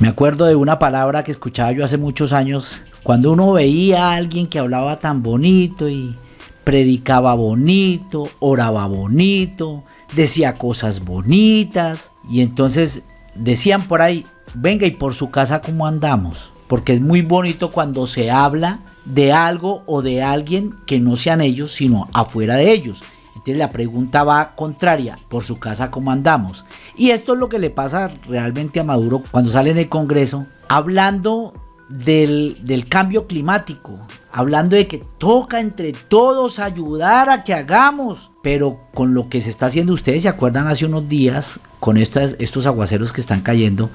Me acuerdo de una palabra que escuchaba yo hace muchos años, cuando uno veía a alguien que hablaba tan bonito y predicaba bonito, oraba bonito, decía cosas bonitas y entonces decían por ahí, venga y por su casa cómo andamos, porque es muy bonito cuando se habla de algo o de alguien que no sean ellos, sino afuera de ellos. Entonces la pregunta va contraria, por su casa cómo andamos. Y esto es lo que le pasa realmente a Maduro cuando sale en el Congreso, hablando del, del cambio climático, hablando de que toca entre todos ayudar a que hagamos. Pero con lo que se está haciendo, ustedes se acuerdan hace unos días, con estos, estos aguaceros que están cayendo,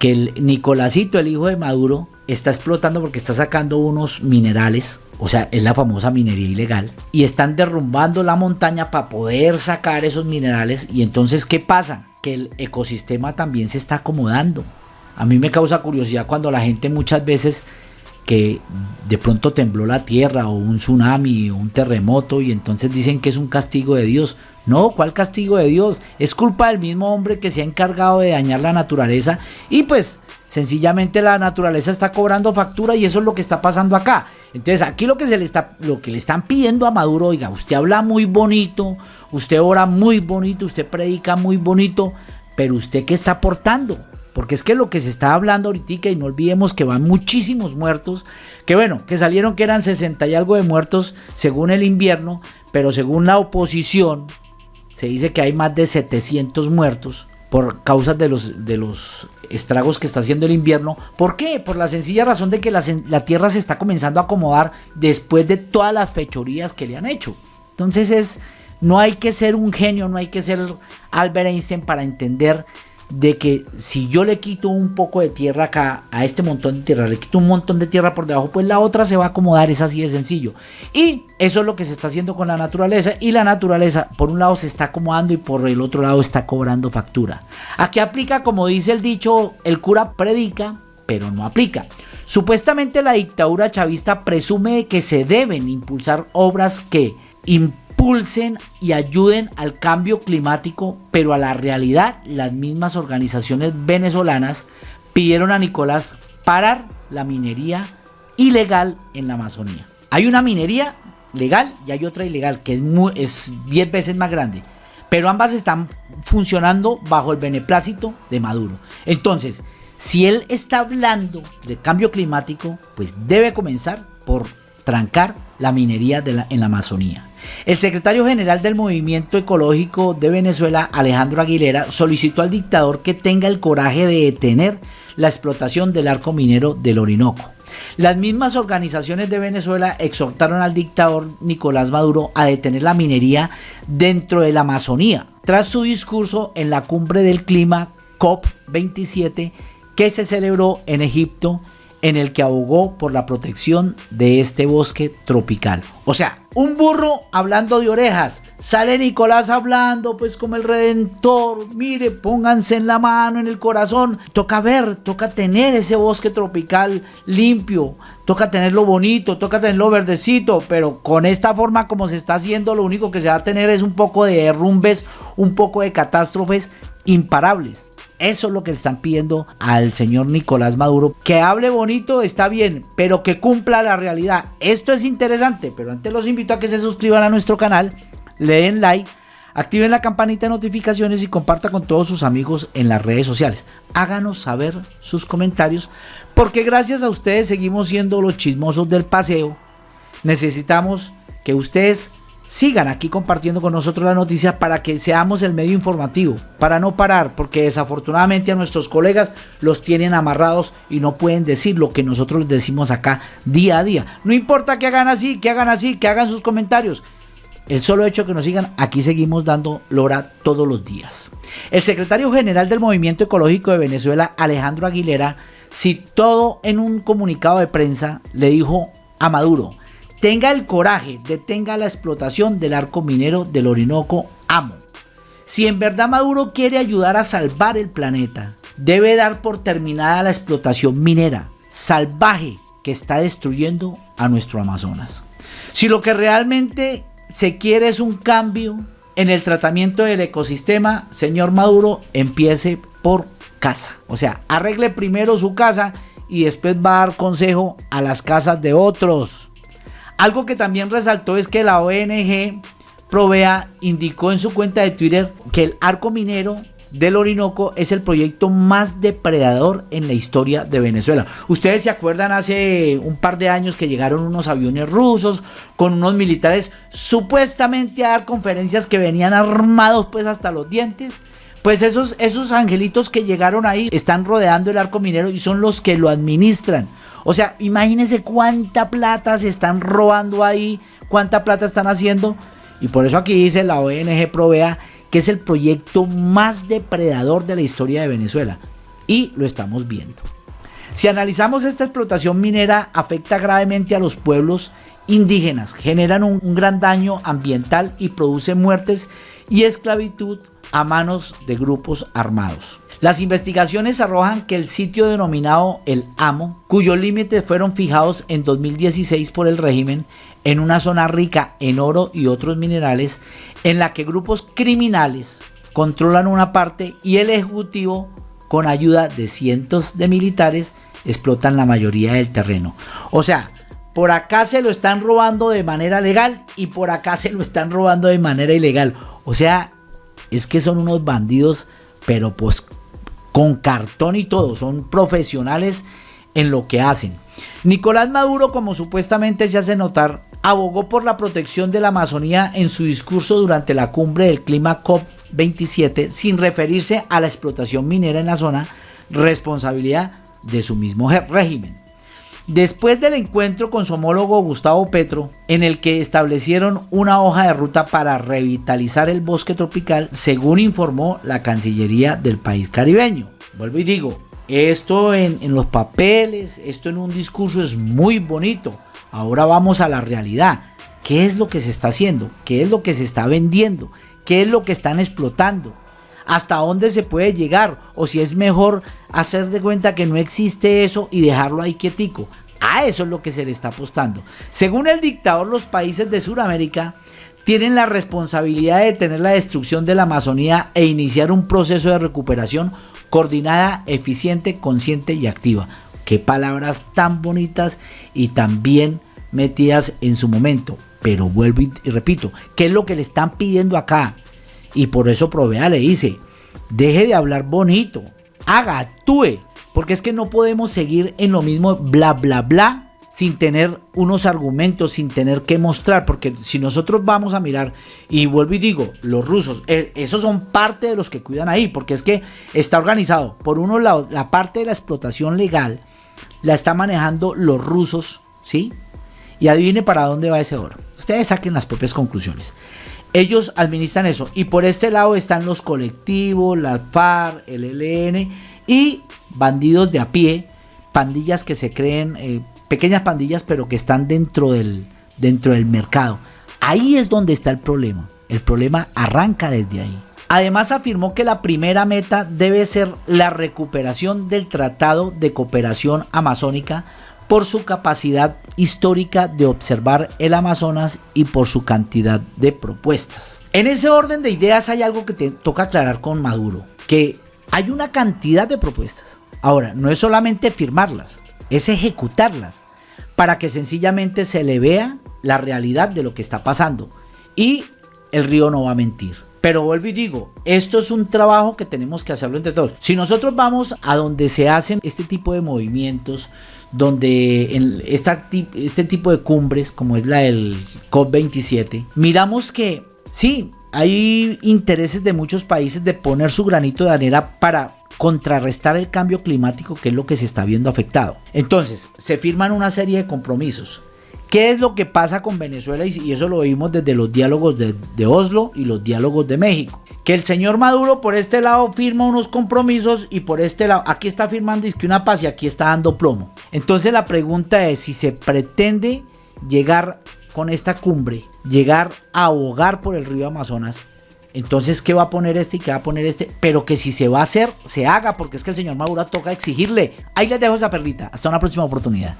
que el Nicolásito, el hijo de Maduro, está explotando porque está sacando unos minerales, o sea, es la famosa minería ilegal, y están derrumbando la montaña para poder sacar esos minerales. Y entonces, ¿qué pasa? Que el ecosistema también se está acomodando. A mí me causa curiosidad cuando la gente muchas veces que de pronto tembló la tierra o un tsunami o un terremoto y entonces dicen que es un castigo de Dios. No, ¿cuál castigo de Dios? Es culpa del mismo hombre que se ha encargado de dañar la naturaleza y pues sencillamente la naturaleza está cobrando factura y eso es lo que está pasando acá. Entonces aquí lo que se le está lo que le están pidiendo a Maduro, oiga, usted habla muy bonito, usted ora muy bonito, usted predica muy bonito, pero usted qué está aportando? Porque es que lo que se está hablando ahorita, y no olvidemos que van muchísimos muertos, que bueno, que salieron que eran 60 y algo de muertos según el invierno, pero según la oposición, se dice que hay más de 700 muertos por causa de los, de los estragos que está haciendo el invierno. ¿Por qué? Por la sencilla razón de que la, la Tierra se está comenzando a acomodar después de todas las fechorías que le han hecho. Entonces es, no hay que ser un genio, no hay que ser Albert Einstein para entender de que si yo le quito un poco de tierra acá a este montón de tierra, le quito un montón de tierra por debajo, pues la otra se va a acomodar, es así de sencillo. Y eso es lo que se está haciendo con la naturaleza y la naturaleza por un lado se está acomodando y por el otro lado está cobrando factura. Aquí aplica como dice el dicho, el cura predica, pero no aplica. Supuestamente la dictadura chavista presume que se deben impulsar obras que impulsen y ayuden al cambio climático, pero a la realidad las mismas organizaciones venezolanas pidieron a Nicolás parar la minería ilegal en la Amazonía. Hay una minería legal y hay otra ilegal que es 10 veces más grande, pero ambas están funcionando bajo el beneplácito de Maduro. Entonces, si él está hablando de cambio climático, pues debe comenzar por trancar la minería en la Amazonía. El secretario general del Movimiento Ecológico de Venezuela, Alejandro Aguilera, solicitó al dictador que tenga el coraje de detener la explotación del arco minero del Orinoco. Las mismas organizaciones de Venezuela exhortaron al dictador Nicolás Maduro a detener la minería dentro de la Amazonía, tras su discurso en la cumbre del clima COP27 que se celebró en Egipto en el que abogó por la protección de este bosque tropical. O sea, un burro hablando de orejas. Sale Nicolás hablando pues como el redentor. Mire, pónganse en la mano, en el corazón. Toca ver, toca tener ese bosque tropical limpio. Toca tenerlo bonito, toca tenerlo verdecito. Pero con esta forma como se está haciendo, lo único que se va a tener es un poco de derrumbes, un poco de catástrofes imparables. Eso es lo que le están pidiendo al señor Nicolás Maduro. Que hable bonito está bien, pero que cumpla la realidad. Esto es interesante, pero antes los invito a que se suscriban a nuestro canal, le den like, activen la campanita de notificaciones y comparta con todos sus amigos en las redes sociales. Háganos saber sus comentarios, porque gracias a ustedes seguimos siendo los chismosos del paseo. Necesitamos que ustedes sigan aquí compartiendo con nosotros la noticia para que seamos el medio informativo, para no parar, porque desafortunadamente a nuestros colegas los tienen amarrados y no pueden decir lo que nosotros les decimos acá día a día. No importa que hagan así, que hagan así, que hagan sus comentarios. El solo hecho que nos sigan, aquí seguimos dando lora todos los días. El secretario general del Movimiento Ecológico de Venezuela, Alejandro Aguilera, citó en un comunicado de prensa, le dijo a Maduro, tenga el coraje, detenga la explotación del arco minero del Orinoco Amo. Si en verdad Maduro quiere ayudar a salvar el planeta, debe dar por terminada la explotación minera salvaje que está destruyendo a nuestro Amazonas. Si lo que realmente se quiere es un cambio en el tratamiento del ecosistema, señor Maduro, empiece por casa. O sea, arregle primero su casa y después va a dar consejo a las casas de otros. Algo que también resaltó es que la ONG Provea indicó en su cuenta de Twitter que el arco minero del Orinoco es el proyecto más depredador en la historia de Venezuela. Ustedes se acuerdan hace un par de años que llegaron unos aviones rusos con unos militares supuestamente a dar conferencias que venían armados pues hasta los dientes. Pues esos, esos angelitos que llegaron ahí están rodeando el arco minero y son los que lo administran. O sea, imagínense cuánta plata se están robando ahí, cuánta plata están haciendo. Y por eso aquí dice la ONG Provea que es el proyecto más depredador de la historia de Venezuela. Y lo estamos viendo. Si analizamos esta explotación minera afecta gravemente a los pueblos indígenas, generan un, un, gran daño ambiental y produce muertes y esclavitud a manos de grupos armados. Las investigaciones arrojan que el sitio denominado El Amo, cuyos límites fueron fijados en 2016 por el régimen, en una zona rica en oro y otros minerales, en la que grupos criminales controlan una parte y el Ejecutivo, con ayuda de cientos de militares, explotan la mayoría del terreno. O sea, por acá se lo están robando de manera legal y por acá se lo están robando de manera ilegal. O sea, es que son unos bandidos, pero pues con cartón y todo, son profesionales en lo que hacen. Nicolás Maduro, como supuestamente se hace notar, abogó por la protección de la Amazonía en su discurso durante la cumbre del clima COP27 sin referirse a la explotación minera en la zona, responsabilidad de su mismo régimen. Después del encuentro con su homólogo Gustavo Petro, en el que establecieron una hoja de ruta para revitalizar el bosque tropical, según informó la Cancillería del país caribeño. Vuelvo y digo, esto en, en los papeles, esto en un discurso es muy bonito. Ahora vamos a la realidad. ¿Qué es lo que se está haciendo? ¿Qué es lo que se está vendiendo? ¿Qué es lo que están explotando? Hasta dónde se puede llegar o si es mejor hacer de cuenta que no existe eso y dejarlo ahí quietico. A eso es lo que se le está apostando. Según el dictador, los países de Sudamérica tienen la responsabilidad de detener la destrucción de la Amazonía e iniciar un proceso de recuperación coordinada, eficiente, consciente y activa. Qué palabras tan bonitas y tan bien metidas en su momento. Pero vuelvo y repito, ¿qué es lo que le están pidiendo acá? Y por eso Provea le dice, deje de hablar bonito, haga, actúe, porque es que no podemos seguir en lo mismo bla bla bla sin tener unos argumentos, sin tener que mostrar, porque si nosotros vamos a mirar, y vuelvo y digo, los rusos, eh, esos son parte de los que cuidan ahí, porque es que está organizado, por uno lado, la parte de la explotación legal la está manejando los rusos, ¿sí? Y adivine para dónde va ese oro. Ustedes saquen las propias conclusiones. Ellos administran eso. Y por este lado están los colectivos, la FARC, el ELN y bandidos de a pie, pandillas que se creen, eh, pequeñas pandillas, pero que están dentro del, dentro del mercado. Ahí es donde está el problema. El problema arranca desde ahí. Además afirmó que la primera meta debe ser la recuperación del Tratado de Cooperación Amazónica por su capacidad histórica de observar el Amazonas y por su cantidad de propuestas. En ese orden de ideas hay algo que te toca aclarar con Maduro, que hay una cantidad de propuestas. Ahora, no es solamente firmarlas, es ejecutarlas para que sencillamente se le vea la realidad de lo que está pasando. Y el río no va a mentir. Pero vuelvo y digo, esto es un trabajo que tenemos que hacerlo entre todos. Si nosotros vamos a donde se hacen este tipo de movimientos, donde en esta, este tipo de cumbres, como es la del COP27, miramos que sí, hay intereses de muchos países de poner su granito de arena para contrarrestar el cambio climático que es lo que se está viendo afectado. Entonces, se firman una serie de compromisos. ¿Qué es lo que pasa con Venezuela? Y eso lo vimos desde los diálogos de, Oslo y los diálogos de México que el señor Maduro por este lado firma unos compromisos y por este lado, aquí está firmando que una paz y aquí está dando plomo. Entonces la pregunta es si se pretende llegar con esta cumbre, llegar a abogar por el río Amazonas, entonces, ¿qué va a poner este y qué va a poner este? Pero que si se va a hacer, se haga, porque es que el señor Maduro toca exigirle. Ahí les dejo esa perlita. Hasta una próxima oportunidad.